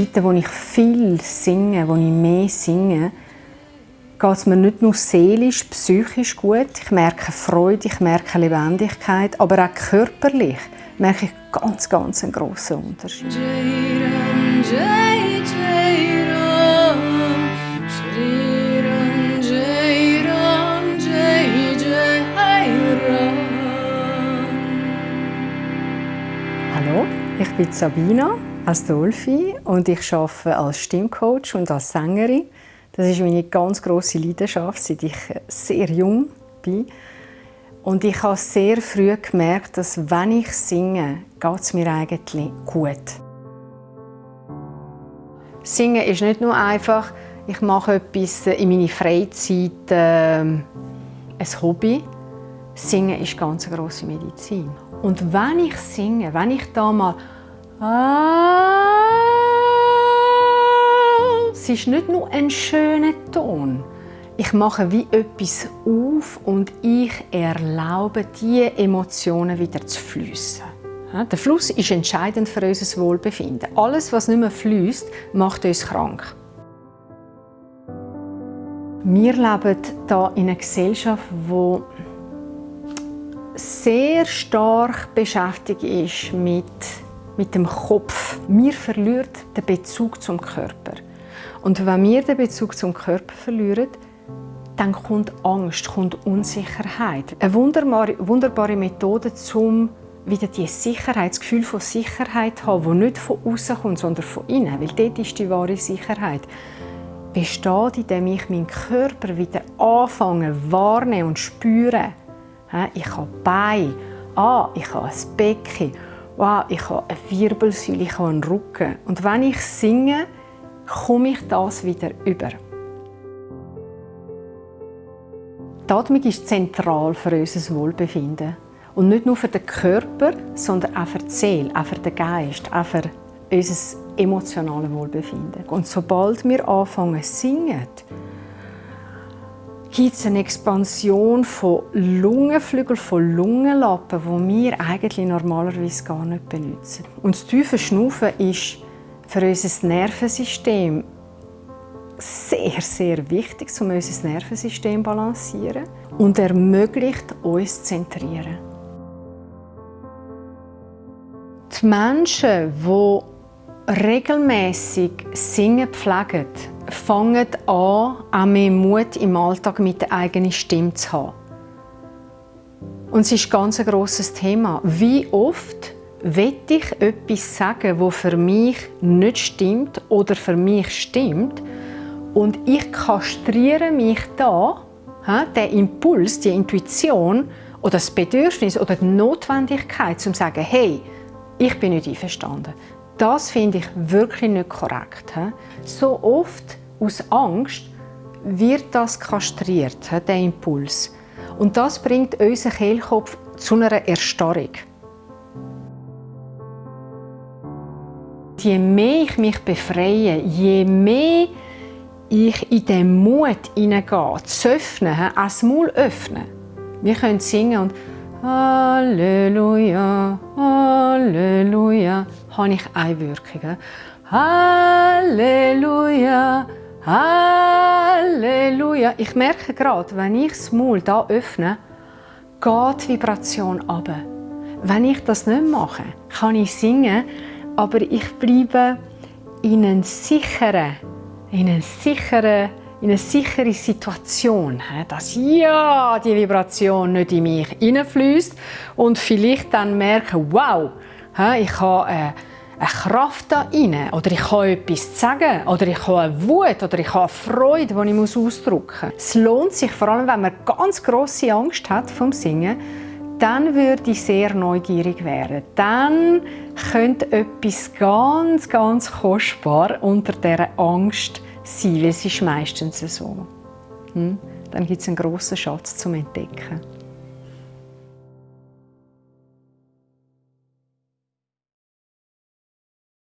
Zeiten, wo ich viel singe, wo ich mehr singe, geht es mir nicht nur seelisch, psychisch gut. Ich merke Freude, ich merke Lebendigkeit, aber auch körperlich merke ich ganz, ganz einen grossen Unterschied. Hallo, ich bin Sabina Astolfi und ich arbeite als Stimmcoach und als Sängerin. Das ist meine ganz große Leidenschaft, seit ich sehr jung bin. Und ich habe sehr früh gemerkt, dass wenn ich singe, geht es mir eigentlich gut. Singen ist nicht nur einfach, ich mache etwas in meiner Freizeit, äh, ein Hobby. Singen ist ganz eine grosse Medizin. Und wenn ich singe, wenn ich da mal es ist nicht nur ein schöner Ton. Ich mache wie etwas auf und ich erlaube, die Emotionen wieder zu fließen. Der Fluss ist entscheidend für unser Wohlbefinden. Alles, was nicht mehr fließt, macht uns krank. Wir leben hier in einer Gesellschaft, die sehr stark beschäftigt ist mit, mit dem Kopf. Wir verlieren den Bezug zum Körper. Und wenn wir den Bezug zum Körper verlieren, dann kommt Angst, kommt Unsicherheit. Eine wunderbare, wunderbare Methode, um wieder die Sicherheit, das Gefühl von Sicherheit zu haben, das nicht von außen kommt, sondern von innen, weil dort ist die wahre Sicherheit, besteht, indem ich meinen Körper wieder anfange wahrnehmen und spüren. Ich habe Bein, ah, ich habe ein Becken, wow, ich habe eine Wirbelsäule, ich habe einen Rücken. Und wenn ich singe, komme ich das wieder über. Die Atmung ist zentral für unser Wohlbefinden. Und nicht nur für den Körper, sondern auch für die Seele, auch für den Geist, auch für unser emotionales Wohlbefinden. Und sobald wir anfangen zu singen, gibt es eine Expansion von Lungenflügeln, von Lungenlappen, die wir eigentlich normalerweise gar nicht benutzen. Und das tiefe Schnaufen ist für unser Nervensystem sehr, sehr wichtig, um unser Nervensystem zu balancieren und ermöglicht uns zu zentrieren. Die Menschen, die regelmäßig Singen pflegen, fangen an, auch mehr Mut im Alltag mit der eigenen Stimme zu haben. Und es ist ein ganz grosses Thema. Wie oft will ich etwas sagen, wo für mich nicht stimmt oder für mich stimmt und ich kastriere mich da, den Impuls, die Intuition oder das Bedürfnis oder die Notwendigkeit, um zu sagen, hey, ich bin nicht einverstanden. Das finde ich wirklich nicht korrekt. So oft aus Angst wird das kastriert, der Impuls. Und das bringt unseren Kehlkopf zu einer Erstarrung. Je mehr ich mich befreie, je mehr ich in den Mut hineingehe, zu öffnen, auch das Maul öffnen. Wir können singen und Halleluja, Halleluja, habe ich eine Wirkung. Halleluja, Halleluja. Ich merke gerade, wenn ich das Maul hier öffne, geht die Vibration ab. Wenn ich das nicht mache, kann ich singen, aber ich bleibe in einer sicheren, in einer sicheren, in eine sichere Situation, dass ja die Vibration nicht in mich hineinfließt und vielleicht dann merke, wow, ich habe eine Kraft da rein oder ich habe etwas sagen oder ich habe eine Wut oder ich habe eine Freude, die ich ausdrücken muss. Es lohnt sich, vor allem wenn man ganz große Angst hat vom Singen, dann würde ich sehr neugierig werden. Dann könnte etwas ganz, ganz kostbar unter dieser Angst sein, weil es ist meistens so. Hm? Dann gibt es einen grossen Schatz zum Entdecken.